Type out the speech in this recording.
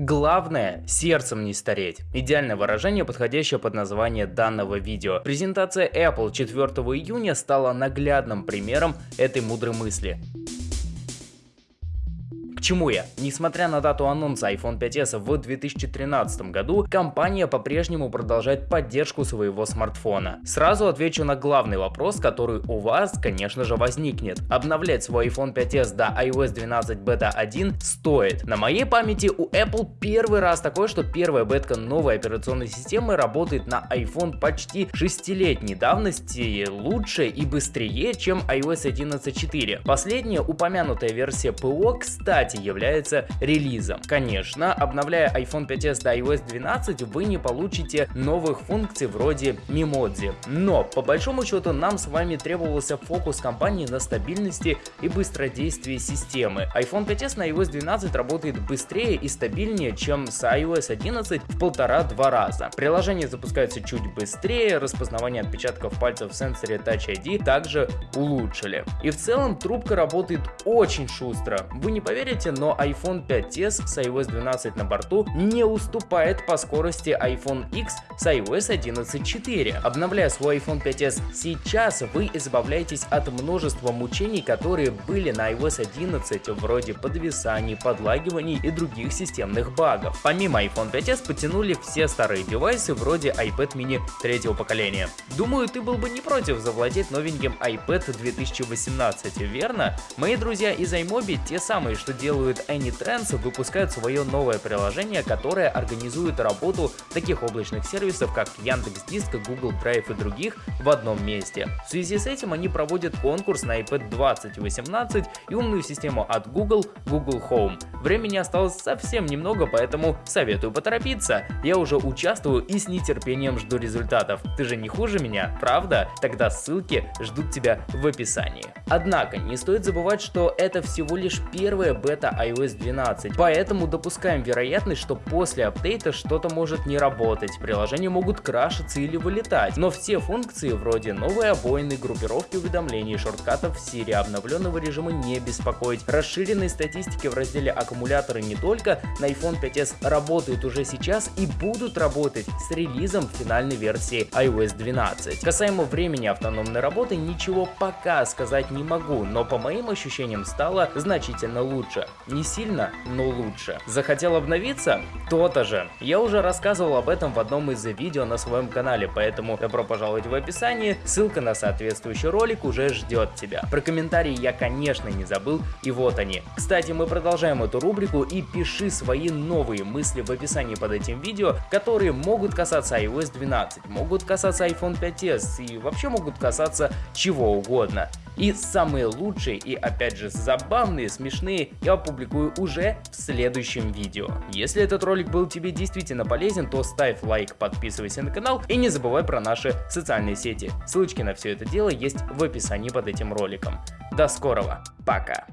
Главное, сердцем не стареть. Идеальное выражение, подходящее под название данного видео. Презентация Apple 4 июня стала наглядным примером этой мудрой мысли чему я? Несмотря на дату анонса iPhone 5s в 2013 году, компания по-прежнему продолжает поддержку своего смартфона. Сразу отвечу на главный вопрос, который у вас, конечно же, возникнет. Обновлять свой iPhone 5s до iOS 12 Beta 1 стоит. На моей памяти у Apple первый раз такое, что первая бетка новой операционной системы работает на iPhone почти 6-летней давности лучше и быстрее, чем iOS 11.4. Последняя упомянутая версия ПО, кстати, является релизом. Конечно, обновляя iPhone 5s до iOS 12, вы не получите новых функций вроде Memoji. Но, по большому счету, нам с вами требовался фокус компании на стабильности и быстродействии системы. iPhone 5s на iOS 12 работает быстрее и стабильнее, чем с iOS 11 в полтора-два раза. Приложение запускается чуть быстрее, распознавание отпечатков пальцев в сенсоре Touch ID также улучшили. И в целом трубка работает очень шустро. Вы не поверите, знаете, но iPhone 5s с iOS 12 на борту не уступает по скорости iPhone X с iOS 11.4. Обновляя свой iPhone 5s сейчас, вы избавляетесь от множества мучений, которые были на iOS 11, вроде подвисаний, подлагиваний и других системных багов. Помимо iPhone 5s потянули все старые девайсы вроде iPad mini третьего поколения. Думаю, ты был бы не против завладеть новеньким iPad 2018, верно? Мои друзья из iMobi те самые, что делают делают AnyTrends, выпускают свое новое приложение, которое организует работу таких облачных сервисов, как Яндекс.Диск, Google Drive и других в одном месте. В связи с этим они проводят конкурс на iPad 2018 и умную систему от Google, Google Home. Времени осталось совсем немного, поэтому советую поторопиться. Я уже участвую и с нетерпением жду результатов. Ты же не хуже меня, правда? Тогда ссылки ждут тебя в описании. Однако, не стоит забывать, что это всего лишь первая бета апдейта iOS 12, поэтому допускаем вероятность, что после апдейта что-то может не работать, приложения могут крашиться или вылетать, но все функции вроде новой обоины, группировки уведомлений, шорткатов в Siri, обновленного режима не беспокоить, расширенной статистики в разделе аккумуляторы не только на iPhone 5s работают уже сейчас и будут работать с релизом финальной версии iOS 12. Касаемо времени автономной работы ничего пока сказать не могу, но по моим ощущениям стало значительно лучше. Не сильно, но лучше. Захотел обновиться? То-то же. Я уже рассказывал об этом в одном из видео на своем канале, поэтому добро пожаловать в описании, ссылка на соответствующий ролик уже ждет тебя. Про комментарии я конечно не забыл, и вот они. Кстати, мы продолжаем эту рубрику и пиши свои новые мысли в описании под этим видео, которые могут касаться iOS 12, могут касаться iPhone 5s и вообще могут касаться чего угодно. И самые лучшие и опять же забавные, смешные я опубликую уже в следующем видео. Если этот ролик был тебе действительно полезен, то ставь лайк, подписывайся на канал и не забывай про наши социальные сети. Ссылочки на все это дело есть в описании под этим роликом. До скорого, пока!